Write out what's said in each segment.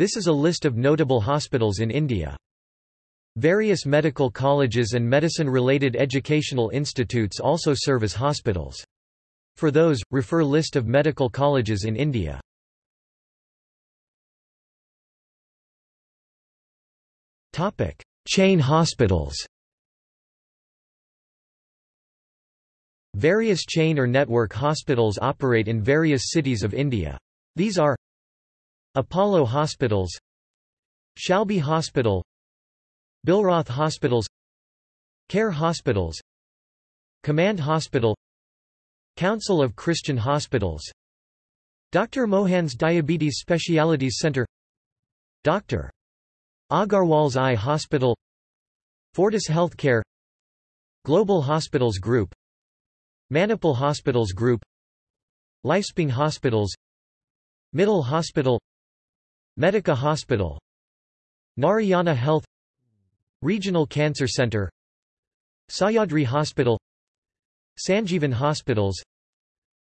This is a list of notable hospitals in India. Various medical colleges and medicine-related educational institutes also serve as hospitals. For those, refer List of medical colleges in India. Chain hospitals Various chain or network hospitals operate in various cities of India. These are Apollo Hospitals Shalby Hospital Billroth Hospitals Care Hospitals Command Hospital Council of Christian Hospitals Dr. Mohan's Diabetes Specialities Center Dr. Agarwal's Eye Hospital Fortis Healthcare Global Hospitals Group Manipal Hospitals Group Lifespring Hospitals Middle Hospital Medica Hospital Narayana Health Regional Cancer Center Sahyadri Hospital Sanjeevan Hospitals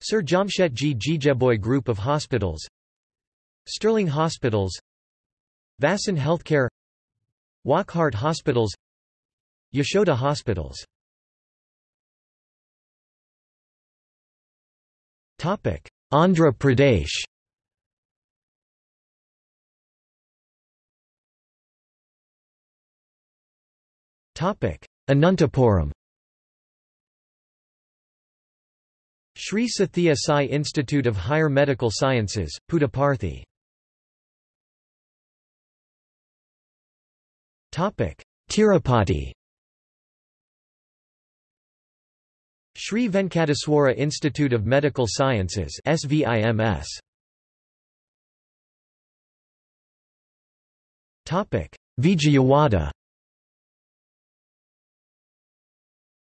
Sir Jamshetji Jeejeebhoy Group of Hospitals Sterling Hospitals Vasant Healthcare Wockhardt Hospitals Yashoda Hospitals. Andhra Pradesh Anantapuram. Sri Sathya Sai Institute of Higher Medical Sciences, Puttaparthi Tirupati. Sri Venkateswara Institute of Medical Sciences SVIMS Vijayawada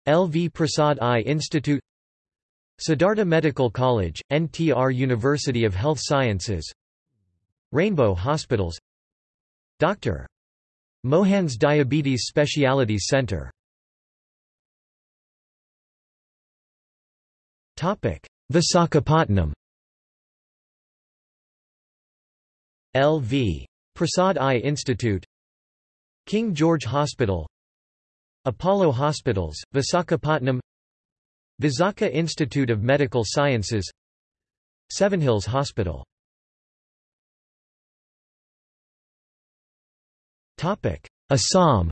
L. V. Prasad Eye Institute Siddhartha Medical College, NTR University of Health Sciences Rainbow Hospitals Dr. Mohan's Diabetes Specialities Center Visakhapatnam L.V. Prasad Eye Institute King George Hospital Apollo Hospitals, Visakhapatnam Visakha Institute of Medical Sciences Seven Hills Hospital Assam.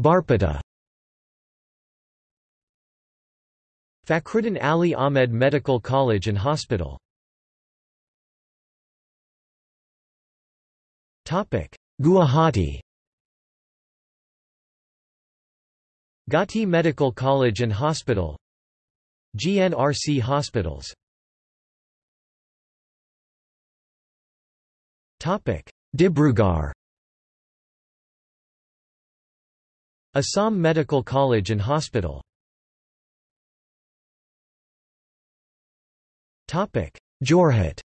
Barpeta Fakhruddin Ali Ahmed Medical College and Hospital Guwahati. Gauhati Medical College and Hospital. GNRC Hospitals. Dibrugarh. Assam Medical College and Hospital. Jorhat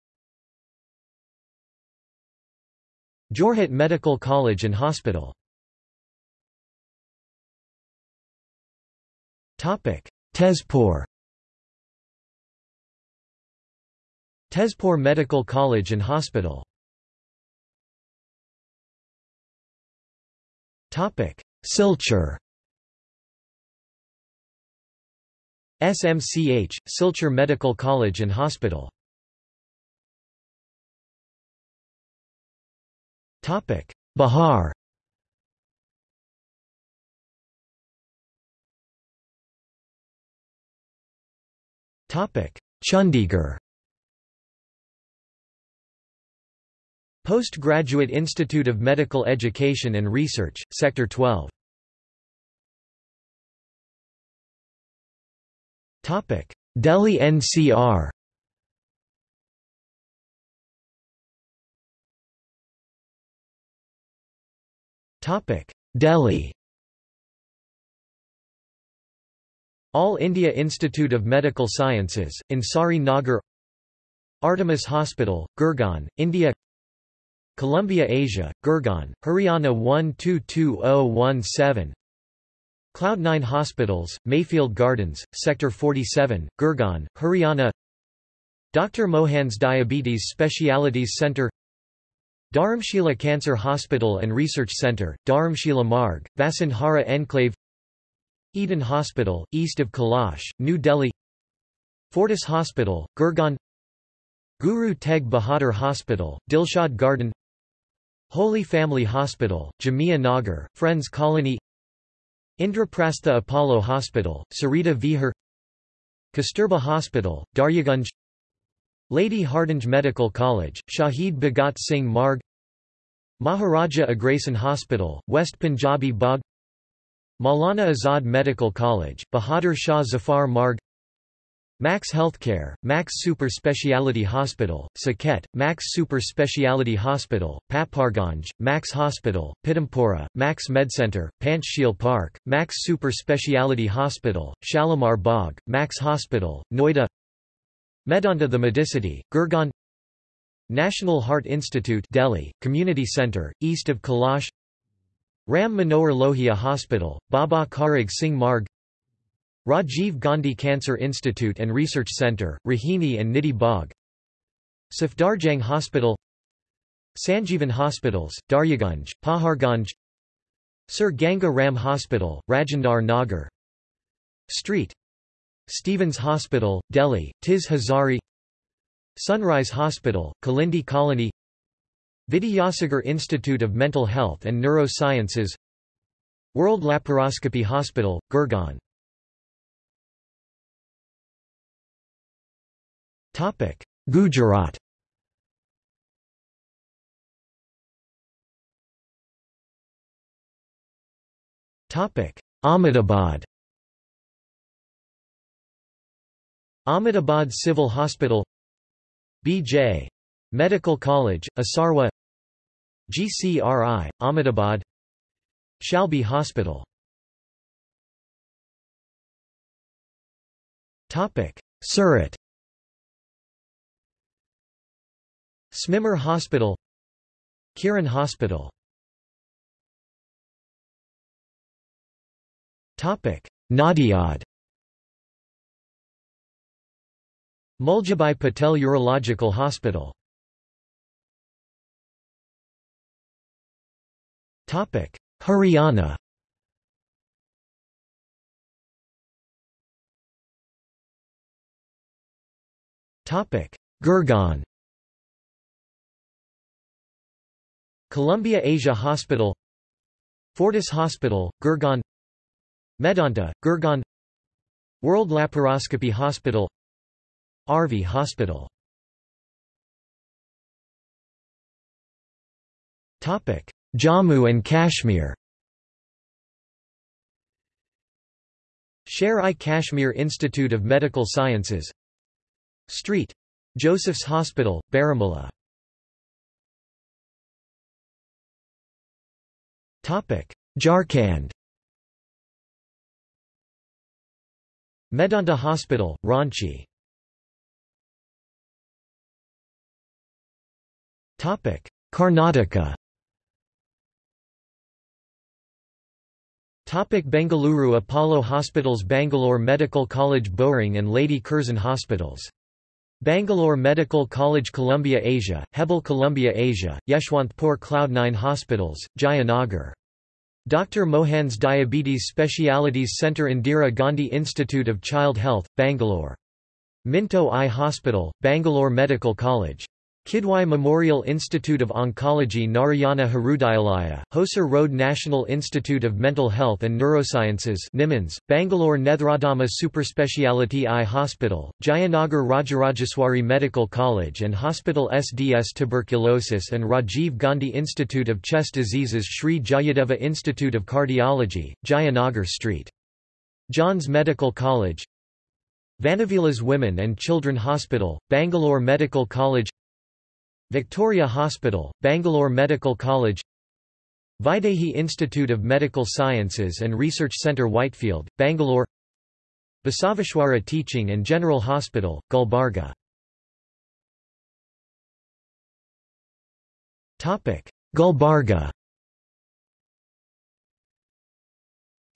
Jorhat Medical College and Hospital. Tezpur Tezpur Medical College and Hospital. Silchar SMCH, Silchar Medical College and Hospital Bihar Chandigarh. Postgraduate Institute of Medical Education and Research, Sector 12 Delhi NCR Delhi. All India Institute of Medical Sciences, Ansari Nagar. Artemis Hospital, Gurgaon, India. Columbia Asia, Gurgaon, Haryana 122017 Cloud9 Hospitals, Mayfield Gardens, Sector 47, Gurgaon, Haryana. Dr. Mohan's Diabetes Specialities Centre Dharamshila Cancer Hospital and Research Centre, Dharamshila Marg, Vasundhara Enclave Eden Hospital, east of Kailash, New Delhi Fortis Hospital, Gurgaon Guru Teg Bahadur Hospital, Dilshad Garden Holy Family Hospital, Jamia Nagar, Friends Colony Indraprastha Apollo Hospital, Sarita Vihar Kasturba Hospital, Daryaganj Lady Hardinge Medical College, Shahid Bhagat Singh Marg Maharaja Agrasen Hospital, West Punjabi Bagh. Maulana Azad Medical College, Bahadur Shah Zafar Marg. Max Healthcare, Max Super Speciality Hospital, Saket, Max Super Speciality Hospital, Patparganj, Max Hospital, Pitampura, Max MedCenter, Panchsheel Park, Max Super Speciality Hospital, Shalimar Bagh, Max Hospital, Noida. Medanta the Medicity, Gurgaon National Heart Institute Delhi, Community Centre, east of Kailash Ram Manohar Lohia Hospital, Baba Kharag Singh Marg. Rajiv Gandhi Cancer Institute and Research Centre, Rohini and Nidhi Bagh. Safdarjung Hospital. Sanjeevan Hospitals, Daryaganj, Paharganj. Sir Ganga Ram Hospital, Rajendar Nagar. Street. Stephen's Hospital, Delhi, Tis Hazari Sunrise Hospital, Kalindi Colony Vidyasagar Institute of Mental Health and Neurosciences World Laparoscopy Hospital, Gurgaon Gujarat. Ahmedabad. Ahmedabad Civil Hospital B.J. Medical College, Asarwa. GCRI, Ahmedabad. Shalby Hospital. Surat. SMIMER Hospital. Kiran Hospital. Nadiad Muljibhai Patel Urological Hospital. Haryana. Gurgaon. Columbia Asia Hospital. Fortis Hospital, Gurgaon. Medanta, Gurgaon. World Laparoscopy Hospital RV Hospital. Jammu and Kashmir. Sher-i-Kashmir Institute of Medical Sciences. Street. Joseph's Hospital, Baramulla. Jharkhand. Medanta Hospital, Ranchi Karnataka Topic Bengaluru Apollo Hospitals Bangalore Medical College Bowring and Lady Curzon Hospitals Bangalore Medical College Columbia Asia, Hebbal Columbia Asia, Yeshwanthpur Cloud9 Hospitals, Jayanagar. Dr. Mohan's Diabetes Specialities Centre Indira Gandhi Institute of Child Health, Bangalore. Minto Eye Hospital, Bangalore Medical College. Kidwai Memorial Institute of Oncology Narayana Hrudayalaya, Hosur Road National Institute of Mental Health and Neurosciences NIMHANS, Bangalore Nethradhama Superspeciality Eye Hospital, Jayanagar Rajarajeswari Medical College and Hospital SDS Tuberculosis and Rajiv Gandhi Institute of Chest Diseases Sri Jayadeva Institute of Cardiology, Jayanagar Street. John's Medical College Vani Vilas Women and Children Hospital, Bangalore Medical College Victoria Hospital, Bangalore Medical College Vaidehi Institute of Medical Sciences and Research Centre Whitefield, Bangalore Basaveshwara Teaching and General Hospital, Gulbarga. Gulbarga.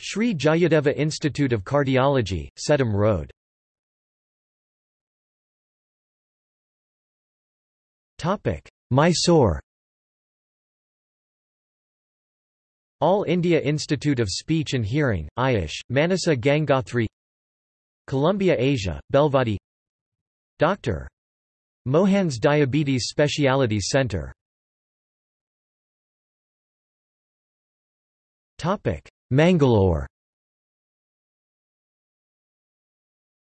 Sri Jayadeva Institute of Cardiology, Sedam Road Mysore. All India Institute of Speech and Hearing, Ayush, Manasa Gangothri Columbia Asia, Belvadi. Dr. Mohan's Diabetes Specialities Center. Mangalore.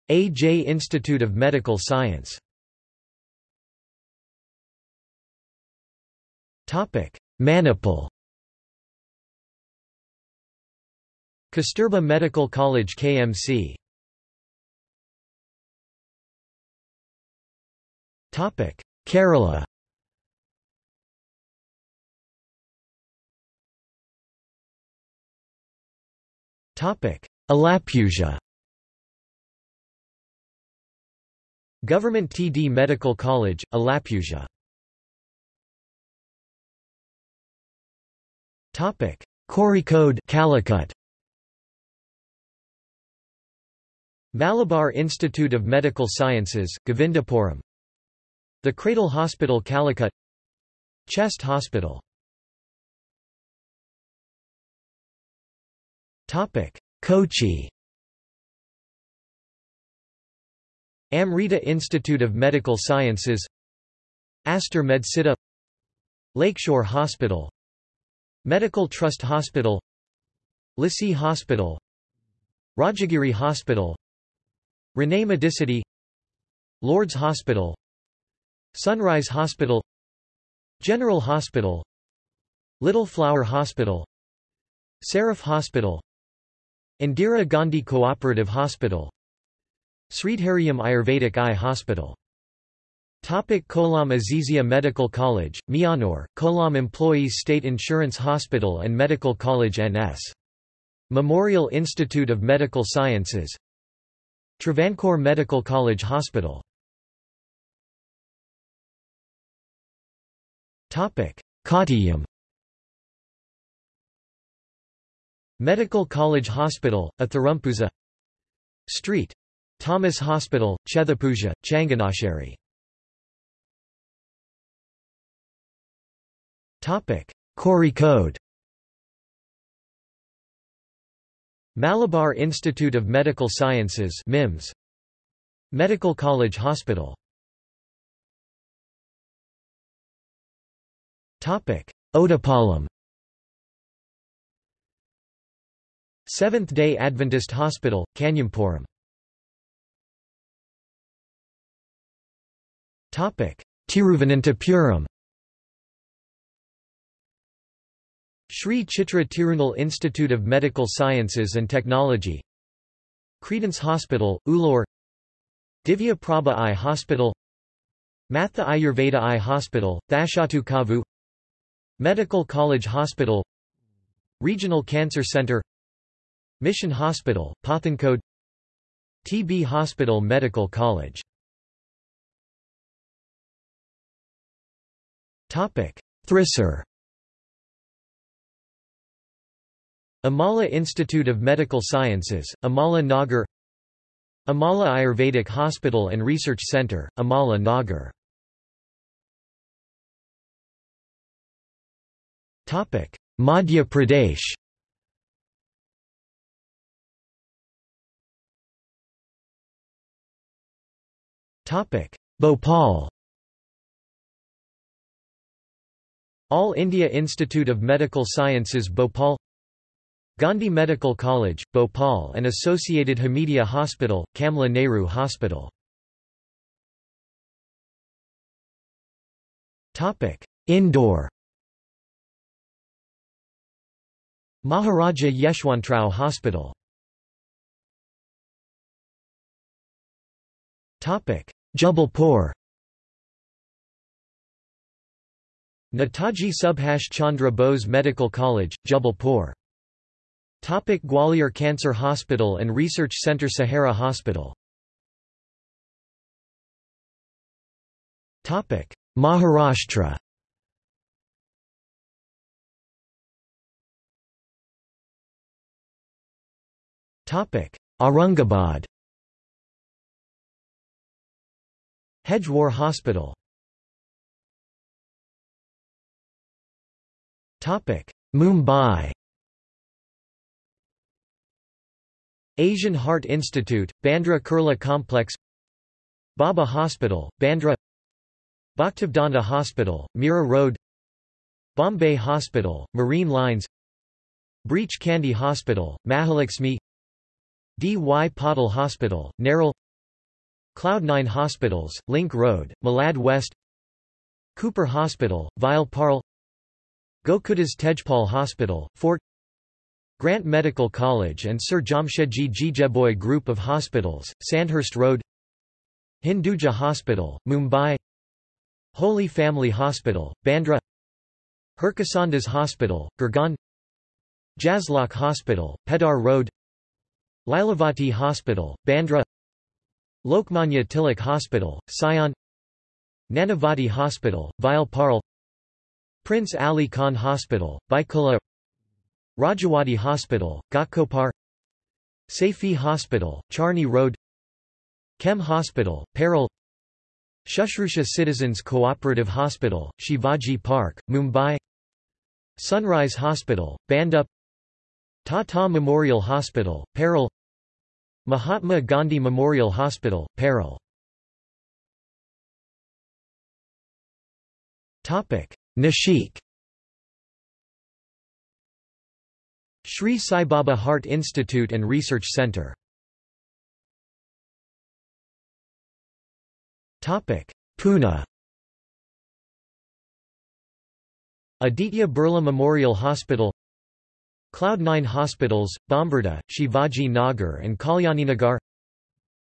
A.J. Institute of Medical Science Manipal. Kasturba Medical College KMC Topic. Kerala. Topic. Alappuzha Government TD Medical College, Alappuzha Kozhikode Calicut. Malabar Institute of Medical Sciences, Govindapuram. The Cradle Hospital Calicut. Chest Hospital. Topic: Kochi. Amrita Institute of Medical Sciences. Aster Medcity Lakeshore Hospital Medical Trust Hospital Lisie Hospital Rajagiri Hospital Renai Medicity Lord's Hospital Sunrise Hospital General Hospital Little Flower Hospital Seraph Hospital Indira Gandhi Cooperative Hospital Sridharyam Ayurvedic Eye Hospital Topic Kollam Azizia Medical College, Miyanur, Kollam Employees State Insurance Hospital and Medical College NS. Memorial Institute of Medical Sciences. Travancore Medical College Hospital. Kottayam Medical College Hospital, Athirampuzha Street. Thomas Hospital, Chethipuzha, Changanasheri Kozhikode Malabar Institute of Medical Sciences MIMS Medical College Hospital. Topic. Ottapalam Seventh-day Adventist Hospital, Kanyapuram Tiruvananthapuram Sri Chitra Tirunal Institute of Medical Sciences and Technology. Credence Hospital, Ulloor Divya Prabha Eye Hospital. Matha Ayurveda Eye Hospital, Thashatu Kavu. Medical College Hospital. Regional Cancer Center. Mission Hospital, Pathankode TB Hospital Medical College. Thrissur Amala Institute of Medical Sciences, Amala Nagar Amala Ayurvedic Hospital and Research Center, Amala Nagar. Madhya Pradesh. Bhopal. All India Institute of Medical Sciences Bhopal Gandhi Medical College, Bhopal and associated Hamidia Hospital, Kamla Nehru Hospital. Indore Maharaja Yeshwantrao Hospital. Jabalpur Netaji Subhash Chandra Bose Medical College, Jabalpur Topic Gwalior Cancer Hospital and Research Centre Sahara Hospital. Topic Maharashtra. Topic Aurangabad. Hedgewar Hospital. Topic Mumbai Asian Heart Institute, Bandra Kurla Complex Baba Hospital, Bandra Bhaktivedanta Hospital, Mira Road Bombay Hospital, Marine Lines Breach Candy Hospital, Mahalaxmi D. Y. Patil Hospital, Nerul Cloud9 Hospitals, Link Road, Malad West Cooper Hospital, Vile Parle Gokuldas Tejpal Hospital, Fort Grant Medical College and Sir Jamshedji Jejeebhoy Group of Hospitals, Sandhurst Road Hinduja Hospital, Mumbai Holy Family Hospital, Bandra Harkisondas Hospital, Gurgaon Jaslok Hospital, Peddar Road Lilavati Hospital, Bandra Lokmanya Tilak Hospital, Sion Nanavati Hospital, Vile Parle Prince Ali Khan Hospital, Byculla Rajawadi Hospital, Ghatkopar Saifee Hospital, Charni Road Chem Hospital, Parel Shushrusha Citizens Cooperative Hospital, Shivaji Park, Mumbai Sunrise Hospital, Bhandup Tata Memorial Hospital, Parel Mahatma Gandhi Memorial Hospital, Parel Nashik Sri Sai Baba Heart Institute and Research Centre Pune. Aditya Birla Memorial Hospital. Cloud9 Hospitals, Bombarda, Shivaji Nagar and Kalyaninagar.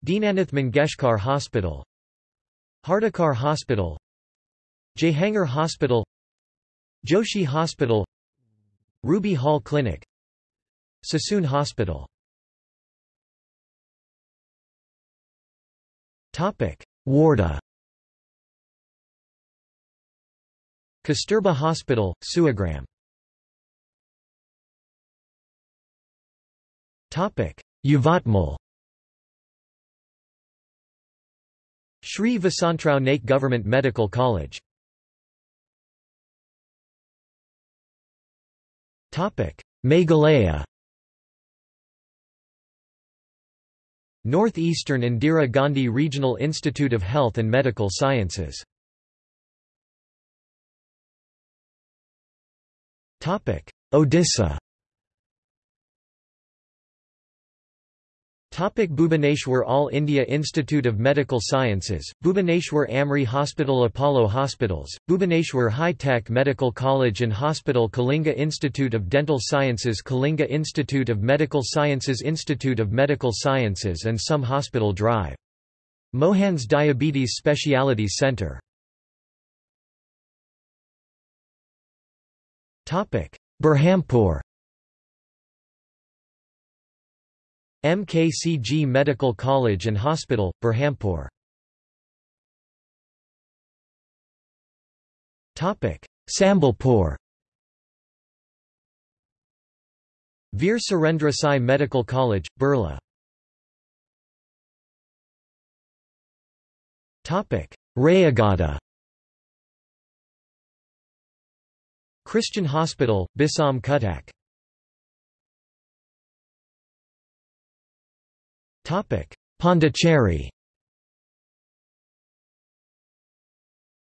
Dinanath Mangeshkar Hospital. Hardikar Hospital. Jehangir Hospital. Joshi Hospital. Ruby Hall Clinic Sassoon Hospital. Wardha. Kasturba Hospital, Suagram. Yavatmal Shri Vasantrao Naik Government Medical College. Topic. Meghalaya Northeastern Indira Gandhi Regional Institute of Health and Medical Sciences. Odisha Topic Bhubaneswar All India Institute of Medical Sciences, Bhubaneswar AMRI Hospital Apollo Hospitals, Bhubaneswar High Tech Medical College and Hospital Kalinga Institute of Dental Sciences Kalinga Institute of Medical Sciences Institute of Medical Sciences and some Hospital Drive. Mohans Diabetes Specialities Centre Berhampur MKCG Medical College and Hospital, Berhampur Sambalpur. Veer Surendra Sai Medical College, Burla Rayagada. Christian Hospital, Bisam Cuttack Pondicherry.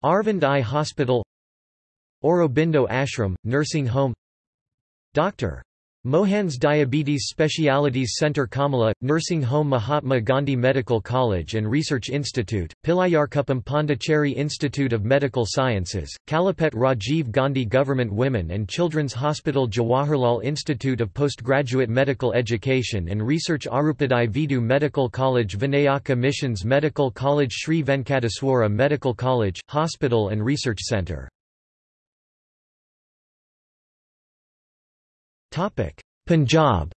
Aravind Eye Hospital. Aurobindo Ashram, Nursing Home. Dr. Mohan's Diabetes Specialities Centre Kamala, Nursing Home Mahatma Gandhi Medical College and Research Institute, Pilayarkuppam Pondicherry Institute of Medical Sciences, Kalapet Rajiv Gandhi Government Women and Children's Hospital Jawaharlal Institute of Postgraduate Medical Education and Research Arupadai Veedu Medical College Vinayaka Missions Medical College Sri Venkateswara Medical College, Hospital and Research Centre Punjab.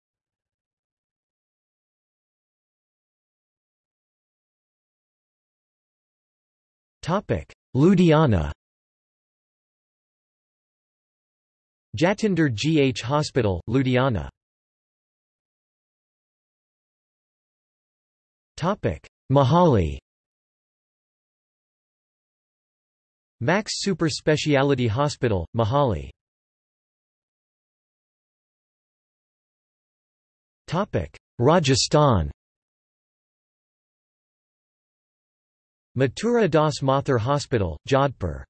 Topic: Ludhiana. Jatinder GH Hospital, Ludhiana. Topic: Mohali. Max Super Speciality Hospital, Mohali Rajasthan. Mathura Das Mathur Hospital, Jodhpur.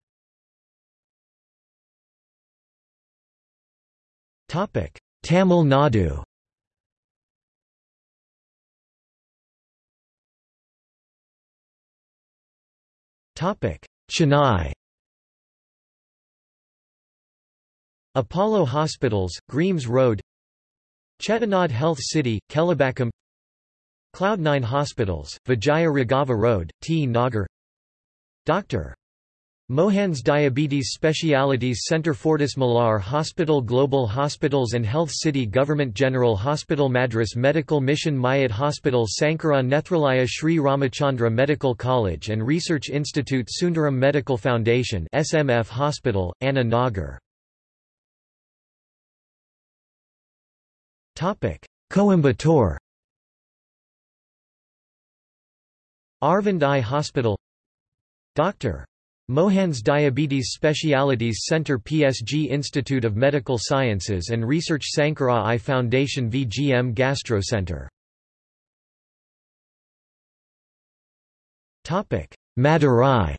Tamil Nadu. Chennai. Apollo Hospitals, Greames Road Chettinad Health City, Kelambakkam Cloud9 Hospitals, Vijaya Raghava Road, T. Nagar Dr. Mohan's Diabetes Specialities Centre Fortis Malar Hospital Global Hospitals and Health City Government General Hospital Madras Medical Mission Mayat Hospital Sankara Nethralaya Sri Ramachandra Medical College and Research Institute Sundaram Medical Foundation SMF Hospital, Anna Nagar Coimbatore. Aravind Eye Hospital. Dr. Mohan's Diabetes Specialities Centre PSG Institute of Medical Sciences and Research Sankara Eye Foundation VGM Gastro Centre Madurai.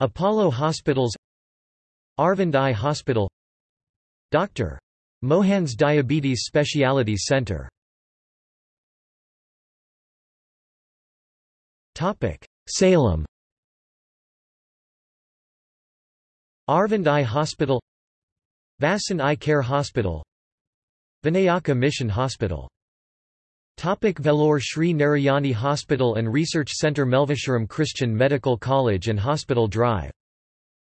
Apollo Hospitals. Aravind Eye Hospital Dr. Mohan's Diabetes Specialities Centre Salem. Aravind Eye Hospital. Vasan Eye Care Hospital. Vinayaka Mission Hospital. Topic. Vellore Sri Narayani Hospital and Research Centre Melvisharam Christian Medical College and Hospital Drive.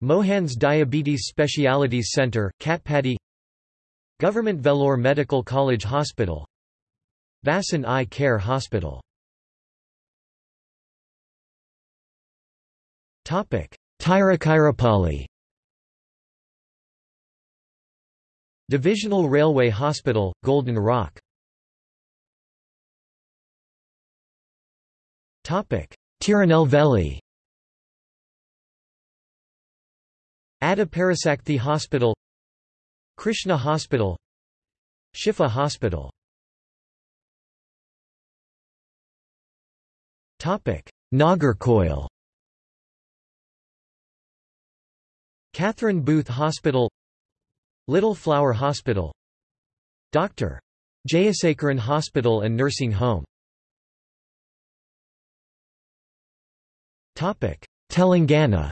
Mohan's Diabetes Specialities Centre, Katpadi Government Vellore Medical College Hospital. Vasan Eye Care Hospital. Tiruchirappalli Divisional Railway Hospital, Golden Rock. Tirunelveli Adaparasakthi Hospital Krishna Hospital Shifa Hospital. Nagercoil Catherine Booth Hospital Little Flower Hospital. Dr. Jayasekaran Hospital and Nursing Home. Telangana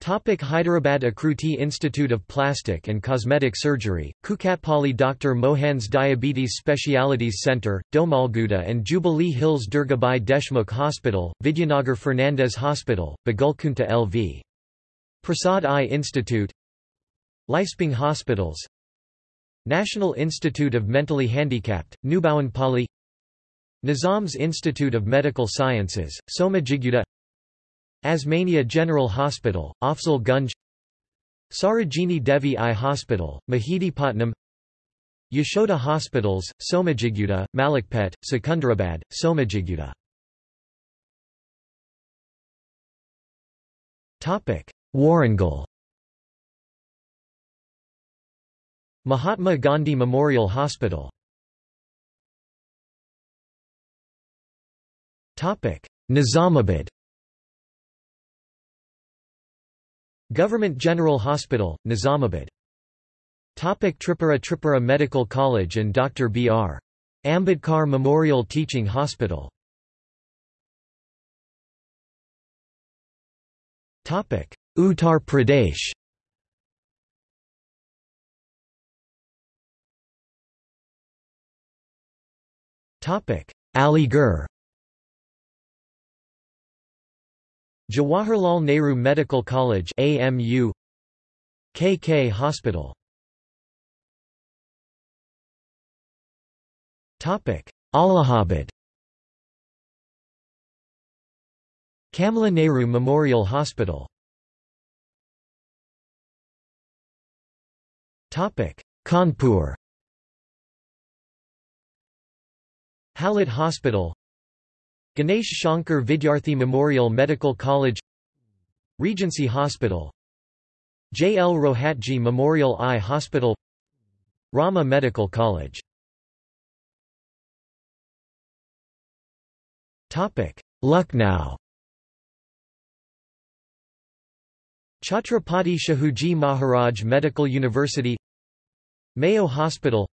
Topic Hyderabad Akruti Institute of Plastic and Cosmetic Surgery, Kukatpalli Dr. Mohan's Diabetes Specialities Centre, Domalguda and Jubilee Hills Durgabai Deshmukh Hospital, Vidyanagar Fernandez Hospital, Bagulkunta LV. Prasad Eye Institute Lifespring Hospitals National Institute of Mentally Handicapped, Nubawanpalli Nizam's Institute of Medical Sciences, Somajiguda Osmania General Hospital, Afzal Gunj Sarojini Devi Eye Hospital, Mehdipatnam Yashoda Hospitals, Somajiguda, Malakpet, Secunderabad, Somajiguda Warangal. Mahatma Gandhi Memorial Hospital. Nizamabad Government General Hospital, Nizamabad. Topic Tripura Tripura Medical College and Dr. B.R. Ambedkar Memorial Teaching Hospital Topic Uttar Pradesh Topic Aligarh Jawaharlal Nehru Medical College AMU KK Hospital. Topic Allahabad. Kamla Nehru Memorial Hospital. Topic Kanpur. Hallett Hospital Ganesh Shankar Vidyarthi Memorial Medical College Regency Hospital J. L. Rohatgi Memorial Eye Hospital Rama Medical College Lucknow Chhatrapati Shahuji Maharaj Medical University Mayo Hospital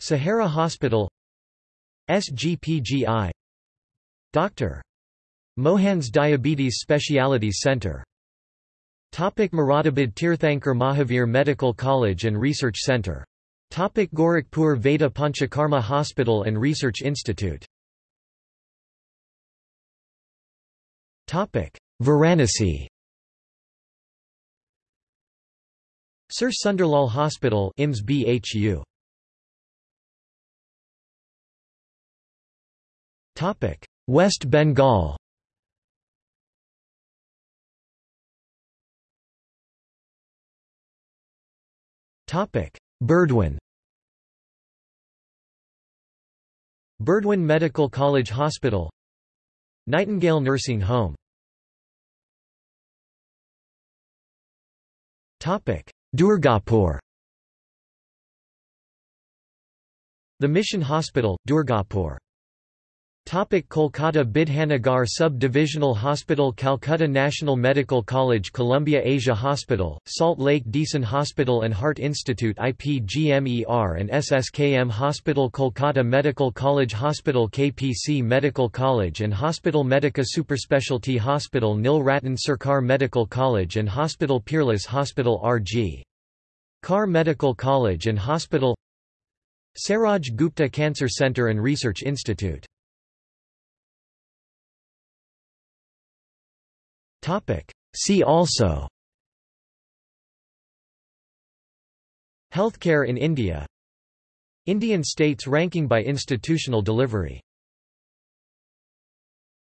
Sahara Hospital SGPGI Dr. Mohan's Diabetes Specialities Center Topic Moradabad Tirthankar Mahavir Medical College and Research Center. Topic Gorakhpur Veda Panchakarma Hospital and Research Institute. Topic Varanasi. Sir Sunderlal Hospital IMS BHU. West Bengal. Burdwan Burdwan Medical College Hospital. Nightingale Nursing Home. Durgapur. The Mission Hospital, Durgapur Topic Kolkata Bidhannagar Sub-Divisional Hospital Calcutta National Medical College Columbia Asia Hospital, Salt Lake Desun Hospital and Heart Institute IPGMER and SSKM Hospital Kolkata Medical College Hospital KPC Medical College and Hospital Medica Superspecialty Hospital Nil Ratan Sarkar Medical College and Hospital Peerless Hospital RG. Kar Medical College and Hospital Saroj Gupta Cancer Center and Research Institute See also. Healthcare in India. Indian states ranking by institutional delivery